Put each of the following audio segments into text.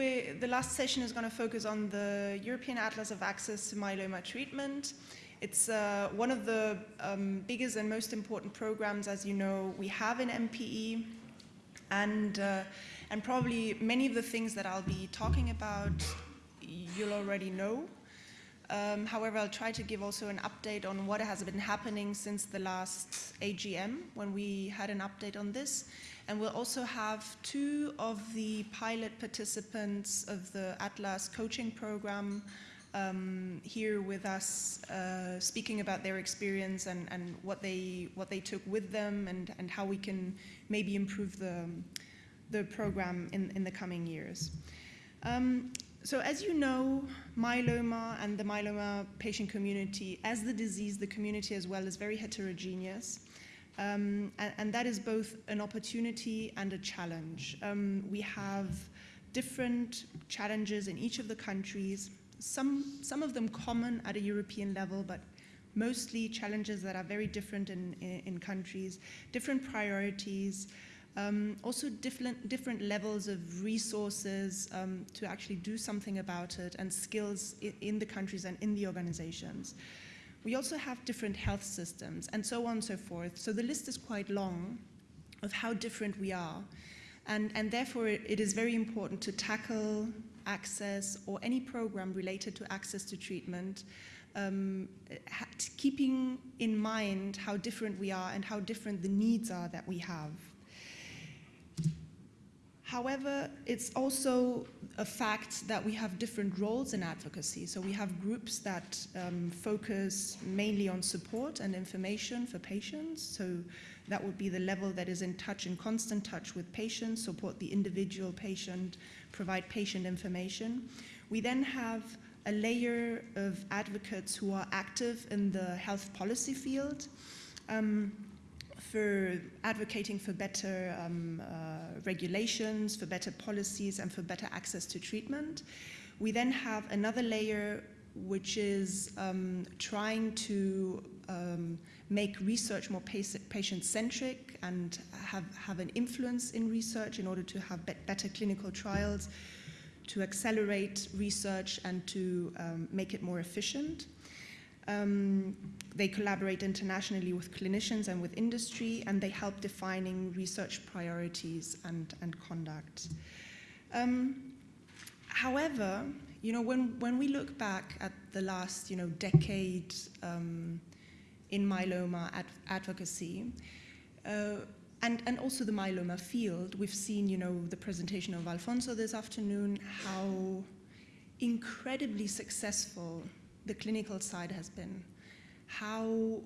We, the last session is going to focus on the European Atlas of Access to Myeloma Treatment. It's uh, one of the um, biggest and most important programs, as you know, we have in MPE. And, uh, and probably many of the things that I'll be talking about, you'll already know. Um, however, I'll try to give also an update on what has been happening since the last AGM when we had an update on this. And we'll also have two of the pilot participants of the Atlas coaching program um, here with us uh, speaking about their experience and, and what, they, what they took with them and, and how we can maybe improve the, the program in, in the coming years. Um, so as you know, myeloma and the myeloma patient community, as the disease, the community as well, is very heterogeneous. Um, and, and, that is both an opportunity and a challenge. Um, we have different challenges in each of the countries, some, some of them common at a European level, but mostly challenges that are very different in, in, in countries, different priorities, um, also different, different levels of resources um, to actually do something about it and skills in, in, the countries and in the organizations. We also have different health systems and so on and so forth. So the list is quite long of how different we are. And, and therefore, it, is very important to tackle access or any program related to access to treatment um, keeping in mind how different we are and how different the needs are that we have. However, it's also a fact that we have different roles in advocacy. So we have groups that um, focus mainly on support and information for patients. So that would be the level that is in touch, in constant touch with patients, support the individual patient, provide patient information. We then have a layer of advocates who are active in the health policy field. Um, for advocating for better um, uh, regulations, for better policies, and for better access to treatment. We then have another layer which is um, trying to um, make research more patient-centric and have, have an influence in research in order to have be better clinical trials, to accelerate research and to um, make it more efficient. Um, they collaborate internationally with clinicians and with industry, and they help defining research priorities and, and conduct. Um, however, you know, when, when we look back at the last, you know, decade um, in myeloma ad advocacy, uh, and, and also the myeloma field, we've seen, you know, the presentation of Alfonso this afternoon, how incredibly successful the clinical side has been, how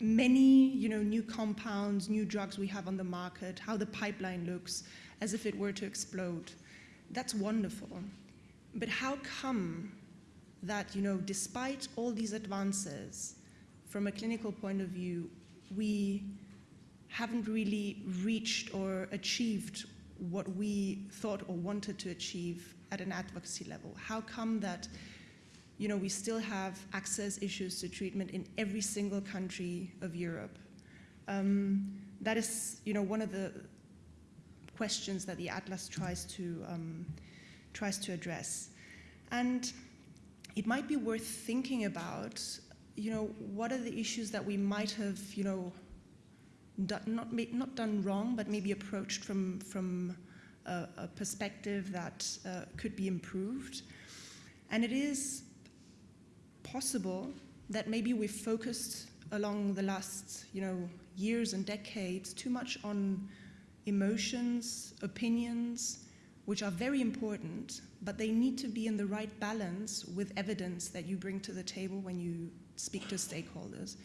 many you know, new compounds, new drugs we have on the market, how the pipeline looks as if it were to explode. That's wonderful. But how come that, you know, despite all these advances, from a clinical point of view, we haven't really reached or achieved what we thought or wanted to achieve at an advocacy level? How come that you know, we still have access issues to treatment in every single country of Europe. Um, that is, you know, one of the questions that the Atlas tries to, um, tries to address. And it might be worth thinking about, you know, what are the issues that we might have, you know, not, not done wrong, but maybe approached from, from a, a perspective that uh, could be improved. And it is possible that maybe we've focused along the last you know, years and decades too much on emotions, opinions, which are very important, but they need to be in the right balance with evidence that you bring to the table when you speak to stakeholders.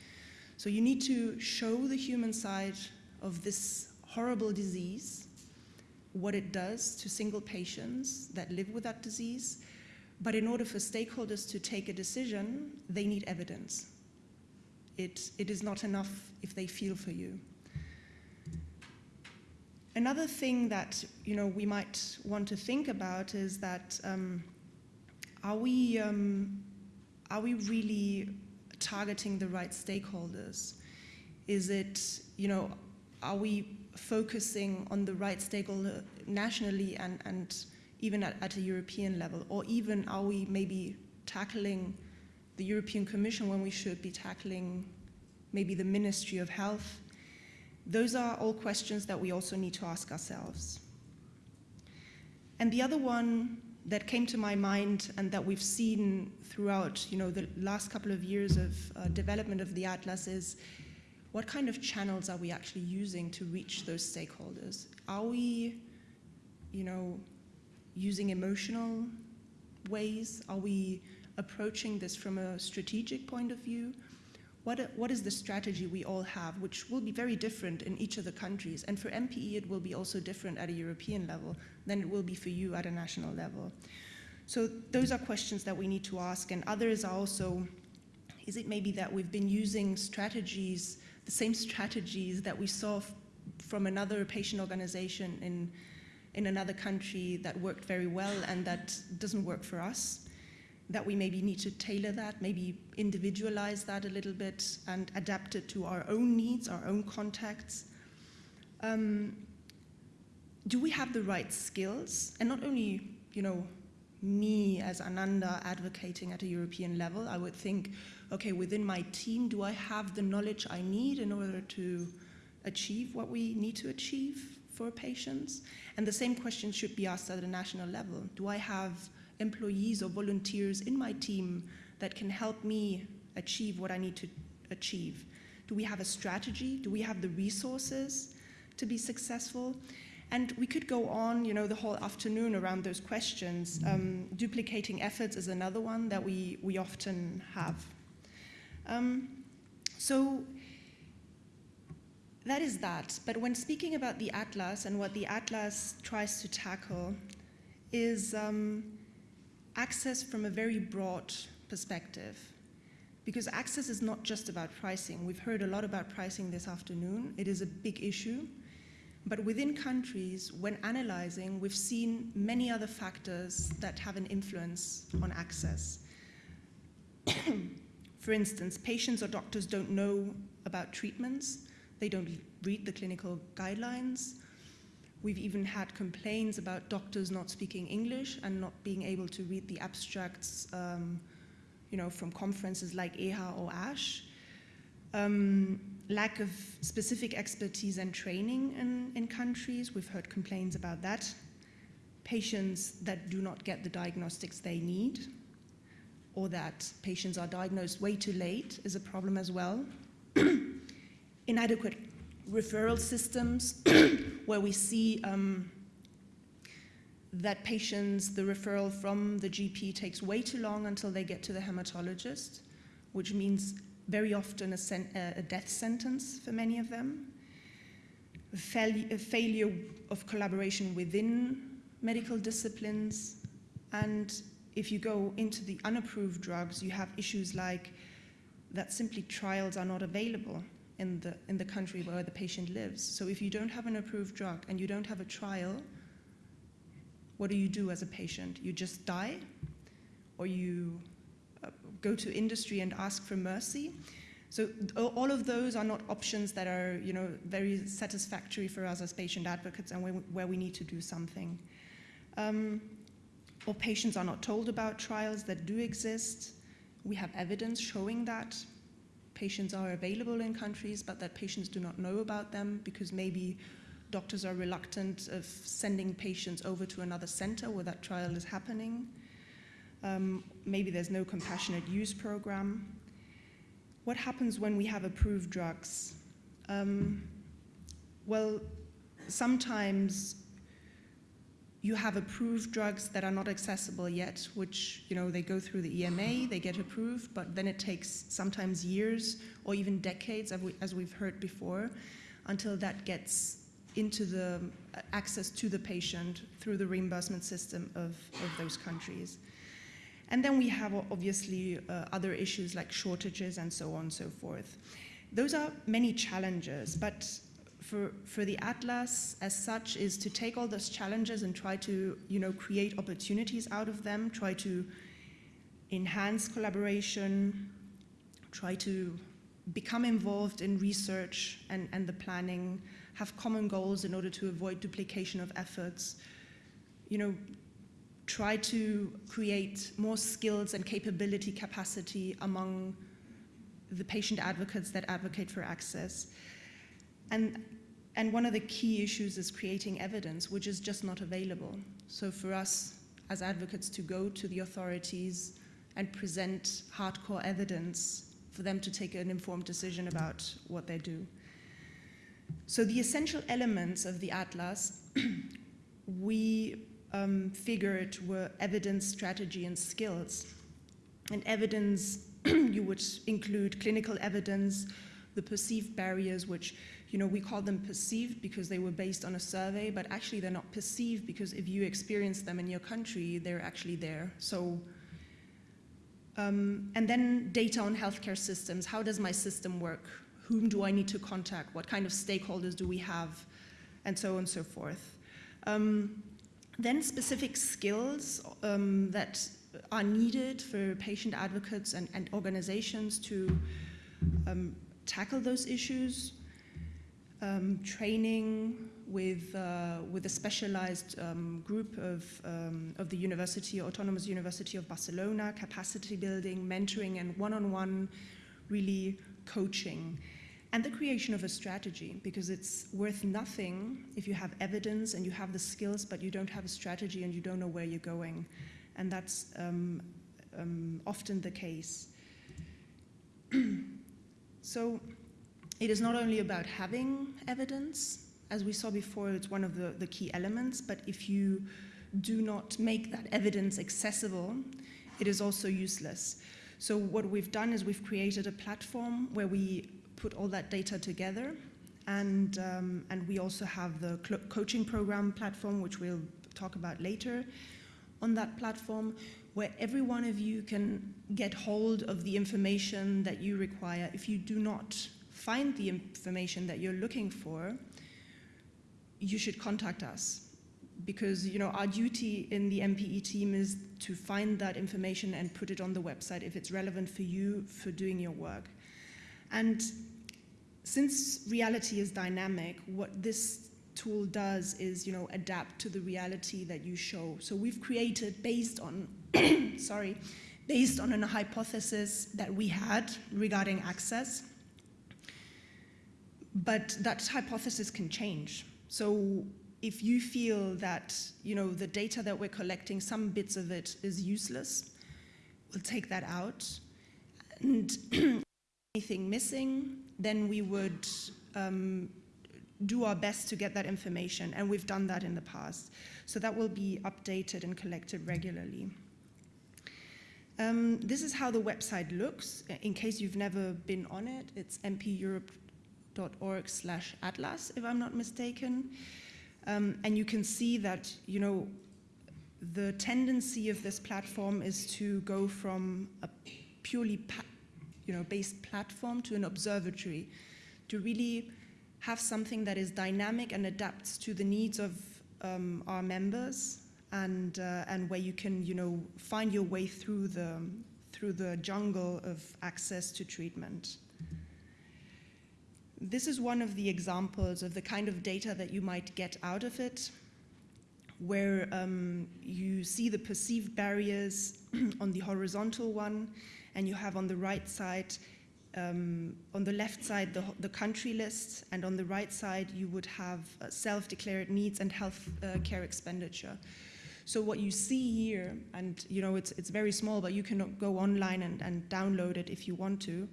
So you need to show the human side of this horrible disease, what it does to single patients that live with that disease, but in order for stakeholders to take a decision, they need evidence. It, it is not enough if they feel for you. Another thing that you know, we might want to think about is that um, are, we, um, are we really targeting the right stakeholders? Is it, you know, are we focusing on the right stakeholder nationally and, and even at, at a European level? Or even are we maybe tackling the European Commission when we should be tackling maybe the Ministry of Health? Those are all questions that we also need to ask ourselves. And the other one that came to my mind and that we've seen throughout you know, the last couple of years of uh, development of the Atlas is what kind of channels are we actually using to reach those stakeholders? Are we, you know, using emotional ways? Are we approaching this from a strategic point of view? What, what is the strategy we all have, which will be very different in each of the countries? And for MPE, it will be also different at a European level than it will be for you at a national level. So those are questions that we need to ask. And others are also, is it maybe that we've been using strategies, the same strategies that we saw from another patient organization in, in another country that worked very well and that doesn't work for us? that we maybe need to tailor that, maybe individualize that a little bit and adapt it to our own needs, our own contexts. Um, do we have the right skills? And not only, you know, me as Ananda advocating at a European level, I would think, okay, within my team, do I have the knowledge I need in order to achieve what we need to achieve for patients? And the same question should be asked at a national level. Do I have employees or volunteers in my team that can help me achieve what I need to achieve? Do we have a strategy? Do we have the resources to be successful? And we could go on, you know, the whole afternoon around those questions. Um, duplicating efforts is another one that we, we often have. Um, so that is that. But when speaking about the Atlas and what the Atlas tries to tackle is um, access from a very broad perspective. Because access is not just about pricing. We've heard a lot about pricing this afternoon. It is a big issue. But within countries, when analyzing, we've seen many other factors that have an influence on access. For instance, patients or doctors don't know about treatments. They don't read the clinical guidelines. We've even had complaints about doctors not speaking English and not being able to read the abstracts um, you know, from conferences like EHA or ASH. Um, lack of specific expertise and training in, in countries, we've heard complaints about that. Patients that do not get the diagnostics they need, or that patients are diagnosed way too late is a problem as well. Inadequate referral systems where we see um, that patients, the referral from the GP takes way too long until they get to the hematologist, which means very often a, a death sentence for many of them. A, fail a failure of collaboration within medical disciplines. And if you go into the unapproved drugs, you have issues like that simply trials are not available in the, in the country where the patient lives. So if you don't have an approved drug and you don't have a trial, what do you do as a patient? You just die? Or you uh, go to industry and ask for mercy? So all of those are not options that are you know, very satisfactory for us as patient advocates and where, where we need to do something. Um, or patients are not told about trials that do exist. We have evidence showing that patients are available in countries, but that patients do not know about them because maybe doctors are reluctant of sending patients over to another center where that trial is happening. Um, maybe there's no compassionate use program. What happens when we have approved drugs? Um, well, sometimes you have approved drugs that are not accessible yet, which, you know, they go through the EMA, they get approved, but then it takes sometimes years or even decades, as we've heard before, until that gets into the uh, access to the patient through the reimbursement system of, of those countries. And then we have obviously uh, other issues like shortages and so on and so forth. Those are many challenges, but for, for the Atlas as such is to take all those challenges and try to you know, create opportunities out of them, try to enhance collaboration, try to become involved in research and, and the planning, have common goals in order to avoid duplication of efforts. You know, try to create more skills and capability capacity among the patient advocates that advocate for access. And, and one of the key issues is creating evidence, which is just not available. So for us as advocates to go to the authorities and present hardcore evidence for them to take an informed decision about what they do. So the essential elements of the atlas we um, figured were evidence, strategy, and skills. And evidence, you would include clinical evidence, the perceived barriers, which you know we call them perceived because they were based on a survey, but actually they're not perceived because if you experience them in your country, they're actually there. So, um, and then data on healthcare systems. How does my system work? Whom do I need to contact? What kind of stakeholders do we have? And so on and so forth. Um, then specific skills um, that are needed for patient advocates and, and organizations to um, tackle those issues. Um, training with, uh, with a specialized um, group of, um, of the University, Autonomous University of Barcelona, capacity building, mentoring, and one-on-one -on -one really coaching. And the creation of a strategy because it's worth nothing if you have evidence and you have the skills but you don't have a strategy and you don't know where you're going. And that's um, um, often the case. So it is not only about having evidence as we saw before it's one of the, the key elements but if you do not make that evidence accessible it is also useless so what we've done is we've created a platform where we put all that data together. And, um, and we also have the coaching program platform, which we'll talk about later on that platform, where every one of you can get hold of the information that you require. If you do not find the information that you're looking for, you should contact us because you know our duty in the MPE team is to find that information and put it on the website if it's relevant for you for doing your work. And since reality is dynamic, what this tool does is, you know, adapt to the reality that you show. So we've created based on, sorry, based on a hypothesis that we had regarding access, but that hypothesis can change. So if you feel that, you know, the data that we're collecting, some bits of it is useless, we'll take that out. And anything missing, then we would um, do our best to get that information, and we've done that in the past. So that will be updated and collected regularly. Um, this is how the website looks. In case you've never been on it, it's mpeurope.org slash atlas, if I'm not mistaken. Um, and you can see that, you know, the tendency of this platform is to go from a purely you know, based platform to an observatory to really have something that is dynamic and adapts to the needs of um, our members and, uh, and where you can you know, find your way through the, through the jungle of access to treatment. This is one of the examples of the kind of data that you might get out of it, where um, you see the perceived barriers on the horizontal one, and you have on the right side, um, on the left side, the, the, country list, and on the right side, you would have uh, self-declared needs and health uh, care expenditure. So what you see here, and you know it's, it's very small, but you can go online and, and download it if you want to,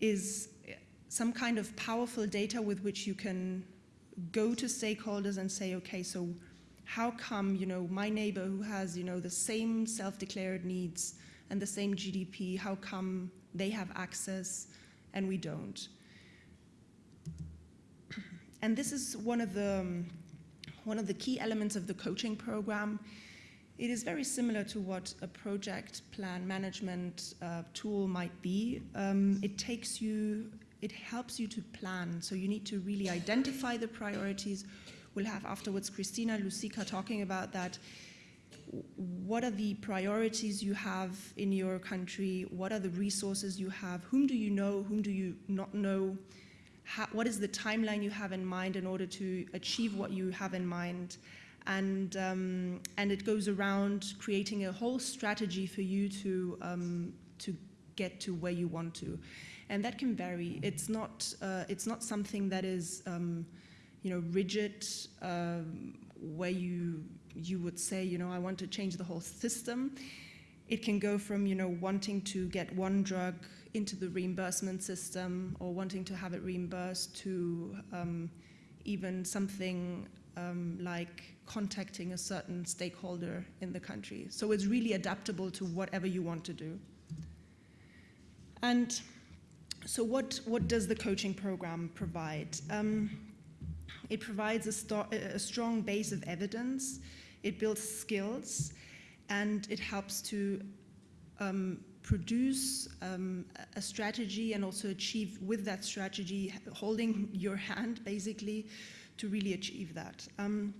is some kind of powerful data with which you can go to stakeholders and say, okay, so how come you know my neighbor who has you know the same self-declared needs and the same GDP, how come they have access and we don't? And this is one of the, one of the key elements of the coaching program. It is very similar to what a project plan management uh, tool might be. Um, it takes you, it helps you to plan. So you need to really identify the priorities. We'll have afterwards Christina Lucica talking about that what are the priorities you have in your country? What are the resources you have? Whom do you know? Whom do you not know? How, what is the timeline you have in mind in order to achieve what you have in mind? and um, and it goes around creating a whole strategy for you to um, to get to where you want to, and that can vary. It's not uh, it's not something that is um, you know rigid um, where you you would say you know I want to change the whole system. It can go from you know wanting to get one drug into the reimbursement system or wanting to have it reimbursed to um, even something um, like contacting a certain stakeholder in the country. So it's really adaptable to whatever you want to do. And so what, what does the coaching program provide? Um, it provides a, a, strong base of evidence, it builds skills, and it helps to um, produce um, a strategy and also achieve with that strategy, holding your hand basically to really achieve that. Um,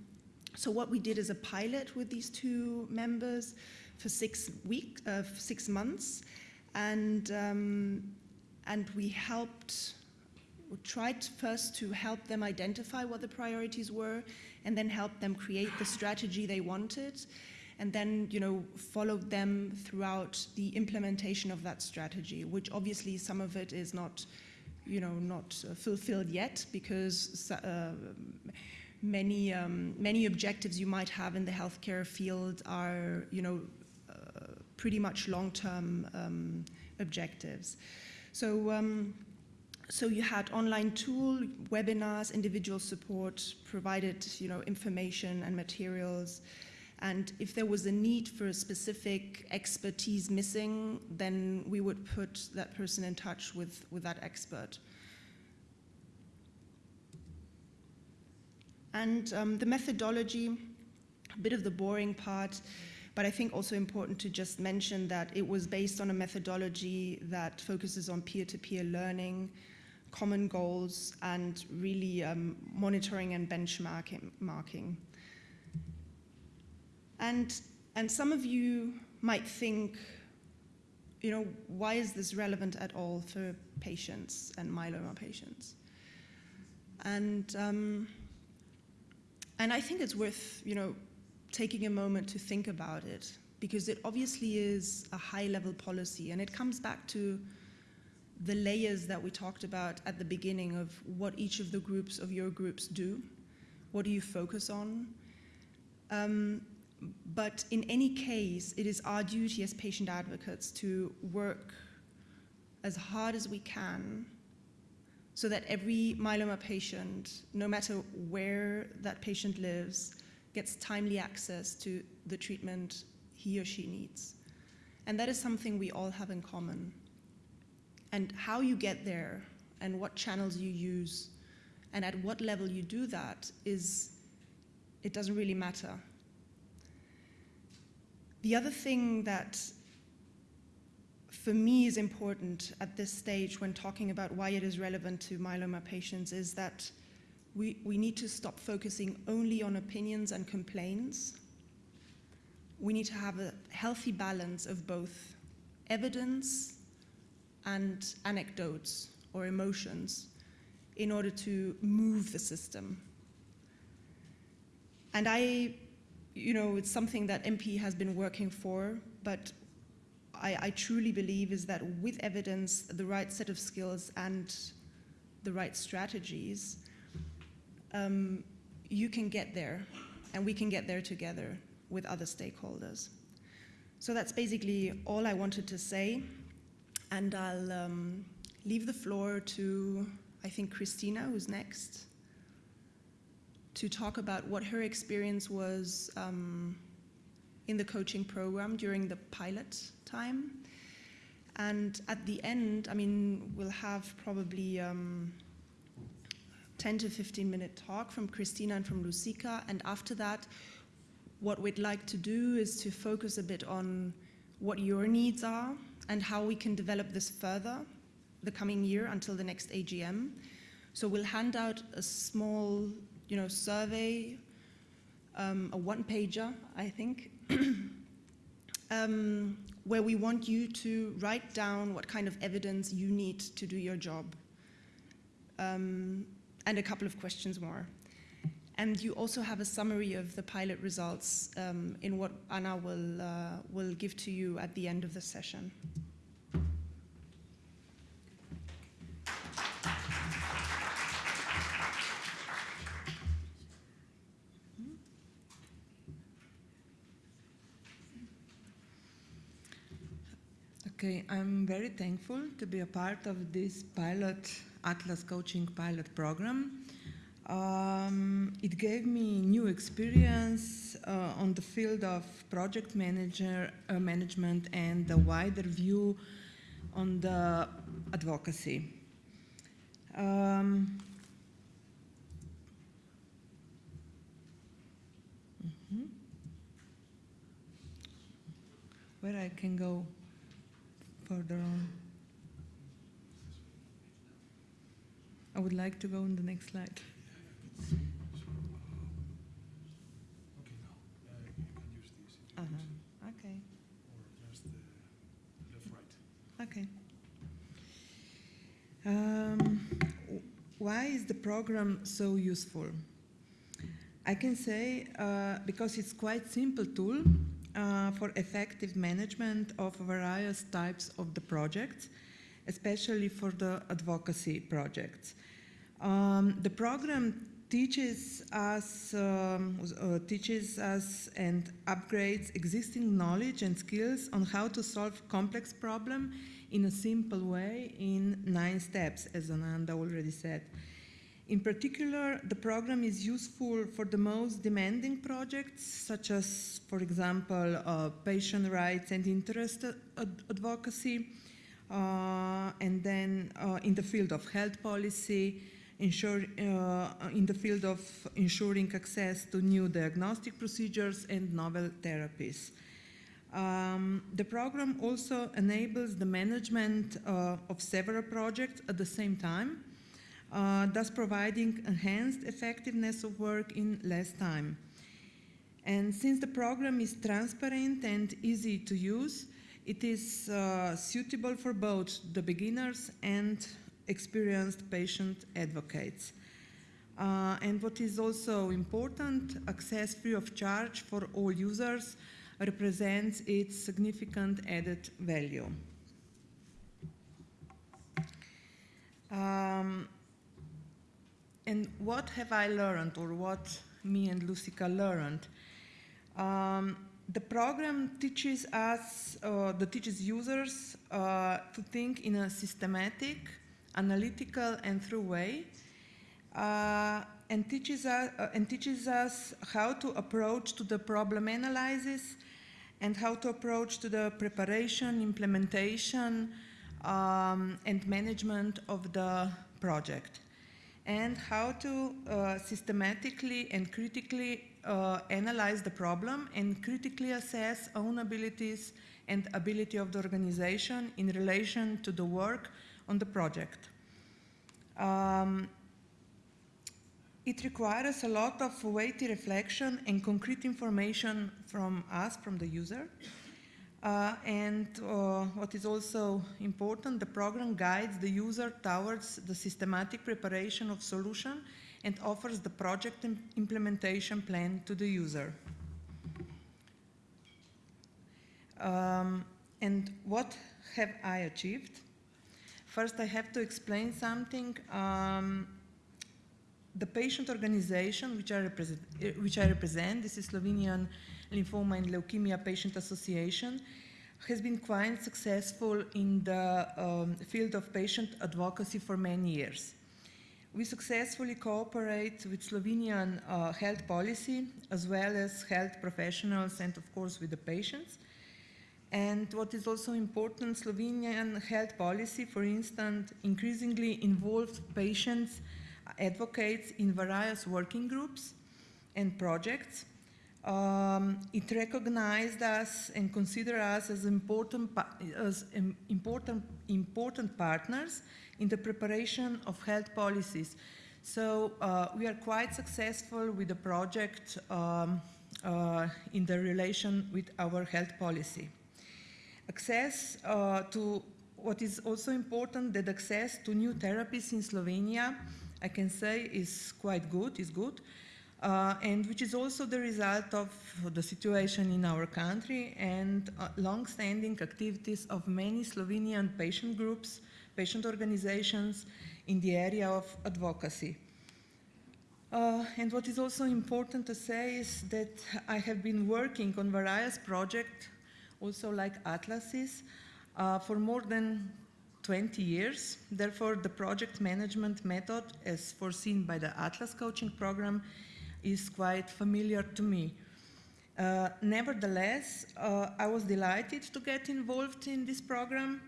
so what we did is a pilot with these two members for six weeks, uh, six months, and um, and we helped, we tried first to help them identify what the priorities were, and then help them create the strategy they wanted, and then you know followed them throughout the implementation of that strategy, which obviously some of it is not, you know, not uh, fulfilled yet because. Uh, many um, many objectives you might have in the healthcare field are you know uh, pretty much long-term um, objectives. So um, so you had online tool, webinars, individual support, provided you know information and materials. And if there was a need for a specific expertise missing, then we would put that person in touch with, with that expert. And um, the methodology, a bit of the boring part, but I think also important to just mention that it was based on a methodology that focuses on peer-to-peer -peer learning, common goals, and really um, monitoring and benchmarking. And, and some of you might think, you know, why is this relevant at all for patients and myeloma patients? And um, and I think it's worth, you know, taking a moment to think about it because it obviously is a high-level policy and it comes back to the layers that we talked about at the beginning of what each of the groups of your groups do. What do you focus on? Um, but in any case, it is our duty as patient advocates to work as hard as we can so that every myeloma patient, no matter where that patient lives, gets timely access to the treatment he or she needs. And that is something we all have in common. And how you get there and what channels you use and at what level you do that is, it doesn't really matter. The other thing that for me is important at this stage when talking about why it is relevant to myeloma patients is that we, we need to stop focusing only on opinions and complaints. We need to have a healthy balance of both evidence and anecdotes or emotions in order to move the system. And I, you know, it's something that MP has been working for, but I, I truly believe is that with evidence, the right set of skills and the right strategies, um, you can get there and we can get there together with other stakeholders. So that's basically all I wanted to say. And I'll um, leave the floor to, I think, Christina, who's next, to talk about what her experience was um, in the coaching program during the pilot time. And at the end, I mean, we'll have probably um, 10 to 15 minute talk from Christina and from Lucica. And after that, what we'd like to do is to focus a bit on what your needs are and how we can develop this further the coming year until the next AGM. So we'll hand out a small, you know, survey, um, a one-pager, I think, um, where we want you to write down what kind of evidence you need to do your job. Um, and a couple of questions more. And you also have a summary of the pilot results um, in what Anna will, uh, will give to you at the end of the session. Okay, I'm very thankful to be a part of this pilot Atlas coaching pilot program. Um, it gave me new experience uh, on the field of project manager uh, management and a wider view on the advocacy. Um, mhm. Where I can go further on. I would like to go on the next slide. Uh, Uh-huh. Okay. Okay. Um, why is the program so useful? I can say uh, because it's quite simple tool uh, for effective management of various types of the projects, especially for the advocacy projects. Um, the program teaches us, um, uh, teaches us and upgrades existing knowledge and skills on how to solve complex problem in a simple way in nine steps, as Ananda already said. In particular, the program is useful for the most demanding projects, such as, for example, uh, patient rights and interest ad- advocacy, uh, and then uh, in the field of health policy, ensure, uh, in the field of ensuring access to new diagnostic procedures and novel therapies. Um, the program also enables the management uh, of several projects at the same time, uh, thus providing enhanced effectiveness of work in less time. And since the program is transparent and easy to use, it is uh, suitable for both the beginners and experienced patient advocates. Uh, and what is also important, access free of charge for all users represents its significant added value. And what have I learned, or what me and Lucica learned? Um, the program teaches us, uh, the teaches users uh, to think in a systematic, analytical, and through way, uh, and teaches us uh, and teaches us how to approach to the problem analysis, and how to approach to the preparation, implementation, um, and management of the project and how to uh, systematically and critically uh, analyze the problem and critically assess own abilities and ability of the organization in relation to the work on the project. Um, it requires a lot of weighty reflection and concrete information from us, from the user. Uh, and uh, what is also important, the program guides the user towards the systematic preparation of solution and offers the project im- implementation plan to the user. Um, and what have I achieved? First, I have to explain something. Um, the patient organization which I, eh, which I represent, this is Slovenian Lymphoma and Leukemia Patient Association, has been quite successful in the um, field of patient advocacy for many years. We successfully cooperate with Slovenian uh, health policy as well as health professionals and, of course, with the patients. And what is also important, Slovenian health policy, for instance, increasingly involves patients, advocates in various working groups and projects. Um, it recognized us and considered us as important, as important, important partners in the preparation of health policies. So uh, we are quite successful with the project um, uh, in the relation with our health policy. Access uh, to what is also important that access to new therapies in Slovenia, I can say, is quite good. Is good. Uh, and which is also the result of the situation in our country and uh, long-standing activities of many Slovenian patient groups, patient organizations in the area of advocacy. Uh, and what is also important to say is that I have been working on various projects, also like atlases, uh, for more than 20 years. Therefore, the project management method, as foreseen by the Atlas coaching program, is quite familiar to me. Uh, nevertheless, uh, I was delighted to get involved in this program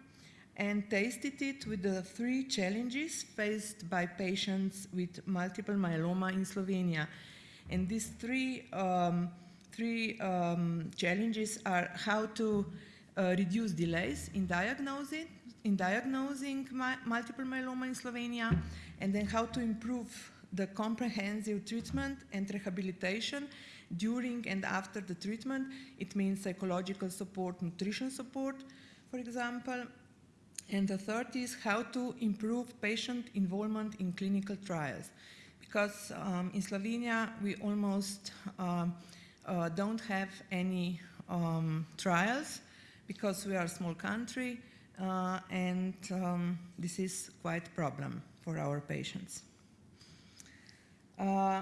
and tasted it with the three challenges faced by patients with multiple myeloma in Slovenia. And these three, um, three um, challenges are how to uh, reduce delays in diagnosing, in diagnosing my, multiple myeloma in Slovenia, and then how to improve the comprehensive treatment and rehabilitation during and after the treatment. It means psychological support, nutrition support, for example. And the third is how to improve patient involvement in clinical trials. Because um, in Slovenia, we almost um, uh, don't have any um, trials because we are a small country uh, and um, this is quite a problem for our patients. Uh,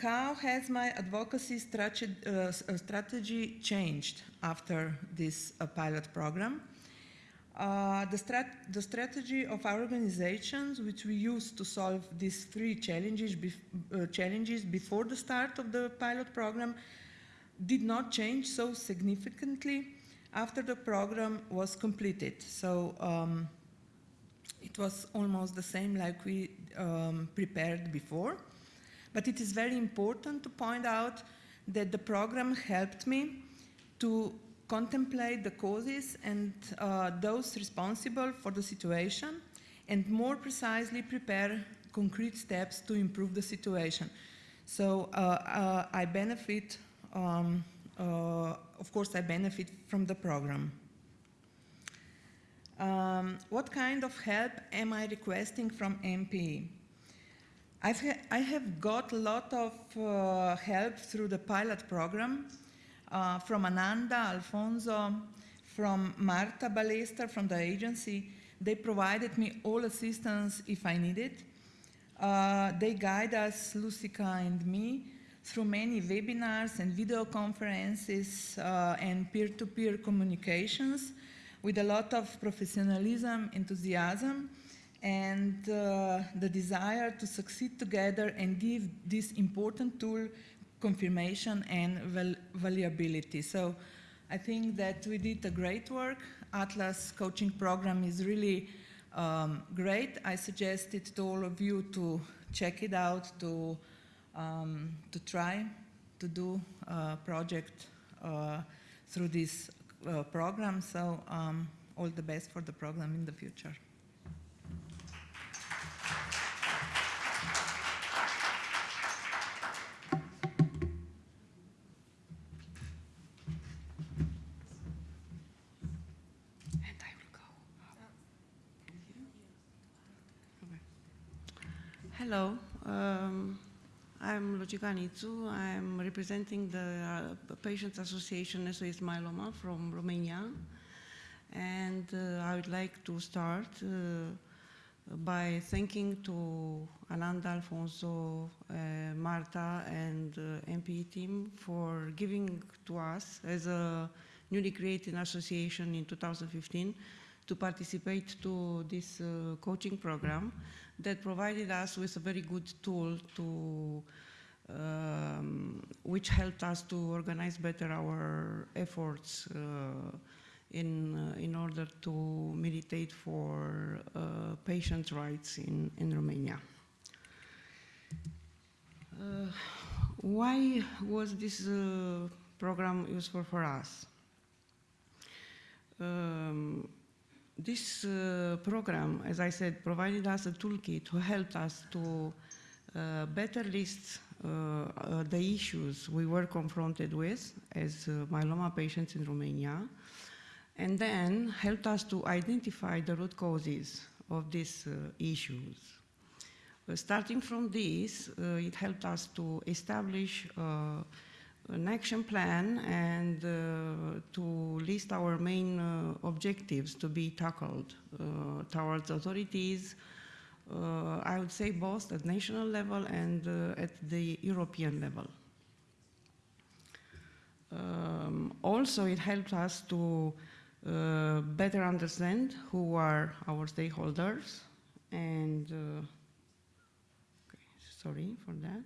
how has my advocacy uh, strategy changed after this uh, pilot program? Uh, the, strat the, strategy of our organizations, which we used to solve these three challenges, bef uh, challenges before the start of the pilot program, did not change so significantly after the program was completed. So um, it was almost the same like we um, prepared before. But it is very important to point out that the program helped me to contemplate the causes and uh, those responsible for the situation and more precisely prepare concrete steps to improve the situation. So uh, uh, I benefit, um, uh, of course I benefit from the program. Um, what kind of help am I requesting from MPE? I've ha I have got a lot of uh, help through the pilot program uh, from Ananda, Alfonso, from Marta Balester from the agency. They provided me all assistance if I needed. Uh, they guide us, Lucica and me, through many webinars and video conferences uh, and peer-to-peer -peer communications with a lot of professionalism, enthusiasm, and uh, the desire to succeed together and give this important tool confirmation and val valuability. So I think that we did a great work. Atlas coaching program is really um, great. I suggest it to all of you to check it out, to, um, to try to do a project uh, through this uh, program. So um, all the best for the program in the future. I'm I'm representing the uh, Patients Association SOS Myeloma from Romania. And uh, I would like to start uh, by thanking to Ananda, Alfonso, uh, Marta, and uh, MPE team for giving to us as a newly created association in 2015 to participate to this uh, coaching program that provided us with a very good tool to um, which helped us to organize better our efforts uh, in, uh, in order to militate for uh, patient rights in, in Romania. Why was this program useful for us? Um, this uh, program, as I said, provided us a toolkit to help us to uh, better list the issues we were confronted with as uh, myeloma patients in Romania, and then helped us to identify the root causes of these uh, issues. Uh, starting from this, uh, it helped us to establish uh, an action plan and uh, to list our main uh, objectives to be tackled uh, towards authorities, uh, I would say both at national level and uh, at the European level. Um, also, it helped us to uh, better understand who are our stakeholders and uh, okay, sorry for that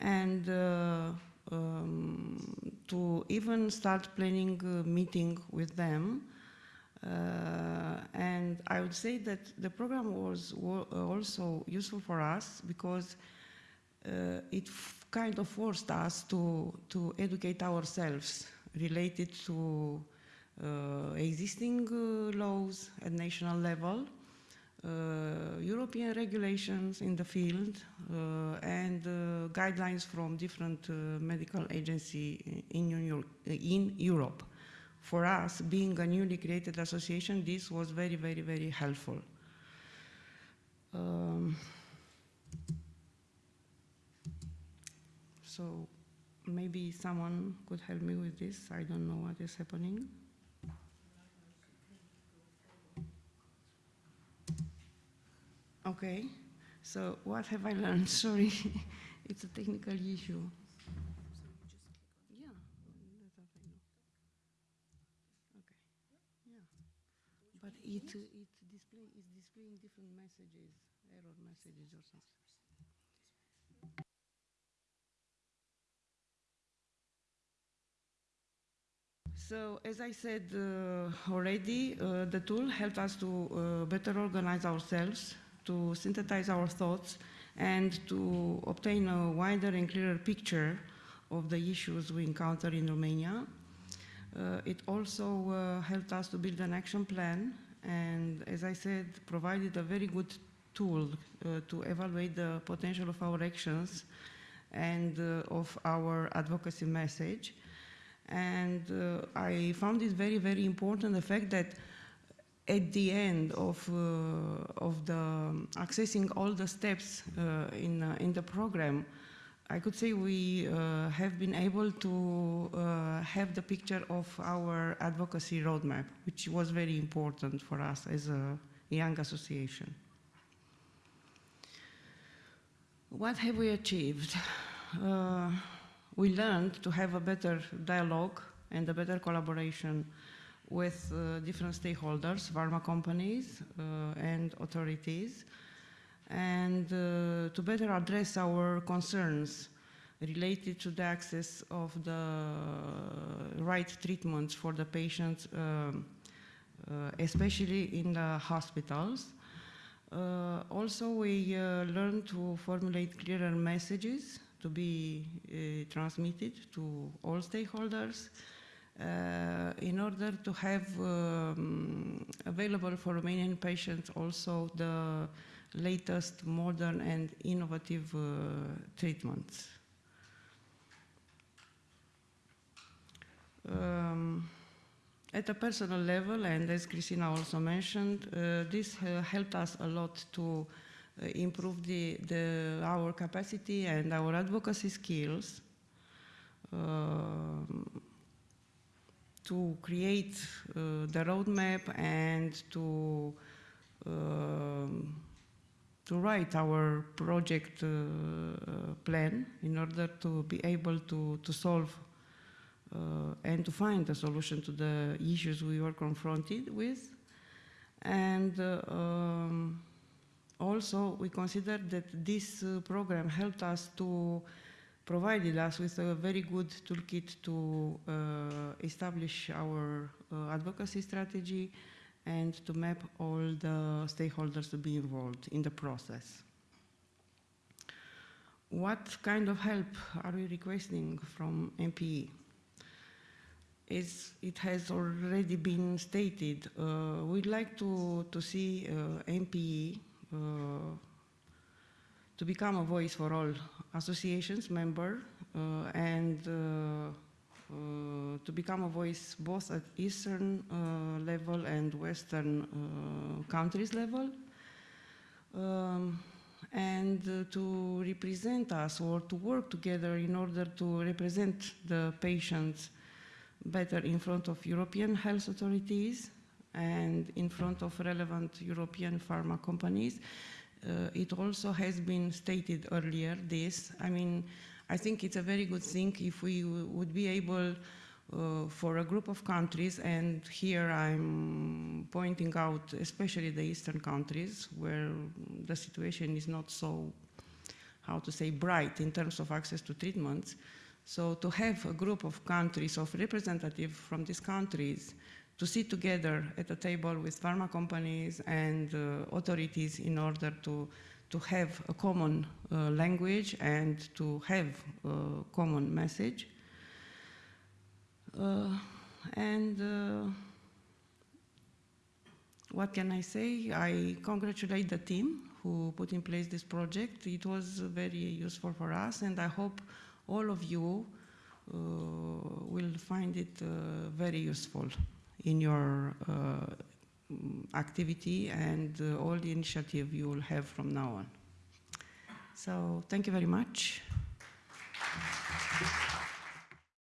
and uh, um, to even start planning a meeting with them uh, would say that the program was also useful for us because uh, it kind of forced us to, to educate ourselves related to uh, existing uh, laws at national level, uh, European regulations in the field, uh, and uh, guidelines from different uh, medical agency in, in Europe. For us, being a newly created association, this was very, very, very helpful. Um, so maybe someone could help me with this. I don't know what is happening. Okay, so what have I learned? Sorry, it's a technical issue. Yeah, that's what I know. Okay, yeah. But it, it display, it's displaying different messages, error messages or something. So, as I said uh, already, uh, the tool helped us to uh, better organize ourselves, to synthesize our thoughts, and to obtain a wider and clearer picture of the issues we encounter in Romania. Uh, it also uh, helped us to build an action plan, and as I said, provided a very good tool uh, to evaluate the potential of our actions and uh, of our advocacy message. And uh, I found it very, very important the fact that at the end of, uh, of the um, accessing all the steps uh, in, uh, in the program, I could say we uh, have been able to uh, have the picture of our advocacy roadmap, which was very important for us as a young association. What have we achieved? Uh, we learned to have a better dialogue and a better collaboration with uh, different stakeholders, pharma companies uh, and authorities, and uh, to better address our concerns related to the access of the right treatments for the patients, um, uh, especially in the hospitals. Uh, also, we uh, learned to formulate clearer messages to be uh, transmitted to all stakeholders uh, in order to have um, available for Romanian patients also the latest modern and innovative uh, treatments. Um, at a personal level, and as Christina also mentioned, uh, this uh, helped us a lot to improve the, the, our capacity and our advocacy skills um, to create uh, the roadmap and to um, to write our project uh, plan in order to be able to, to solve uh, and to find a solution to the issues we were confronted with. And uh, um, also, we considered that this uh, program helped us to provided us with a very good toolkit to uh, establish our uh, advocacy strategy and to map all the stakeholders to be involved in the process. What kind of help are we requesting from MPE? As it has already been stated, uh, we'd like to, to see uh, MPE uh, to become a voice for all associations member uh, and uh, to become a voice both at eastern uh, level and western uh, countries level. Um, and uh, to represent us or to work together in order to represent the patients better in front of European health authorities and in front of relevant European pharma companies. Uh, it also has been stated earlier this. I mean, I think it's a very good thing if we would be able uh, for a group of countries, and here I'm pointing out especially the eastern countries where the situation is not so, how to say, bright in terms of access to treatments. So to have a group of countries, of representatives from these countries, to sit together at a table with pharma companies and uh, authorities in order to, to have a common uh, language and to have a common message. Uh, and uh, what can I say? I congratulate the team who put in place this project. It was very useful for us, and I hope all of you uh, will find it uh, very useful in your uh, activity and uh, all the initiative you will have from now on. So thank you very much.